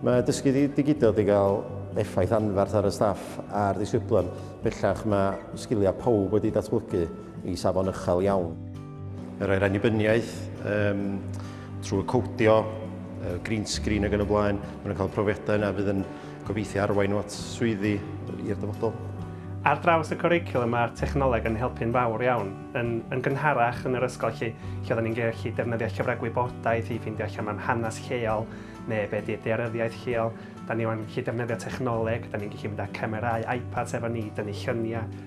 Mae dysgu digidol wedi cael effaith anferth ar y staff a'r ddisgyblion. Bellach mae sgiliau pob wedi datblygu i safon uchel iawn. Yr er annibyniaeth um, trwy codio, uh, green screen ac yn y blaen, mae'n cael profiadau yna fydd yn gobeithio arwain at swyddi i'r dyfodol. Ar draws y cwricwlwm mae'r technoleg yn helpu'n fawr iawn, yn, yn gynharach yn yr ysgol lle, lle oedden ni'n gallu defnyddio llyfrau gwybodaeth i ffeindio allan am hanes lleol neu be di dearyddiaeth lleol. Da ni wedi'n gallu defnyddio technoleg, da ni'n gallu mynd â camerau, iPads efo ni, da ni lluniau.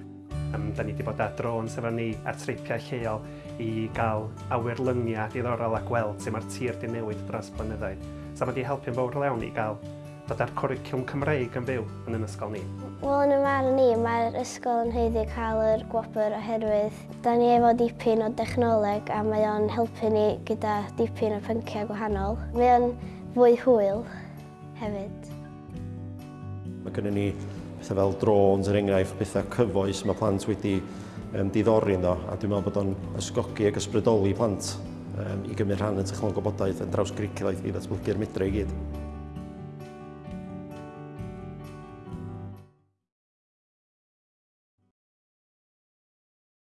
Um, da ni wedi bod â drones efo ni a tripiau lleol i gael awyrlyniau diddorol a gweld sut mae'r tir di newid dros blynyddoedd. So mae wedi helpu'n fawr iawn i gael Dada'r cwricwlwm Cymreig yn byw yn yn ysgol ni? Wel, yn y ymarn ni, mae'r ysgol yn heiddi cael yr gwobr oherwydd da ni efo dipyn o dechnoleg a mae o'n helpu ni gyda dipyn o pynciau gwahanol. Mae o'n fwy hwyl hefyd. Mae gennym ni pethau fel drones, er enghraifft, pethau cyfoes mae plant wedi um, diddori ynddo, a dwi'n meddwl bod o'n ysgogi ac ysbrydoli plant um, i gymryd rhan yn technoleg gwybodaeth yn draws gricilaidd i ddatblygu'r medre i gyd.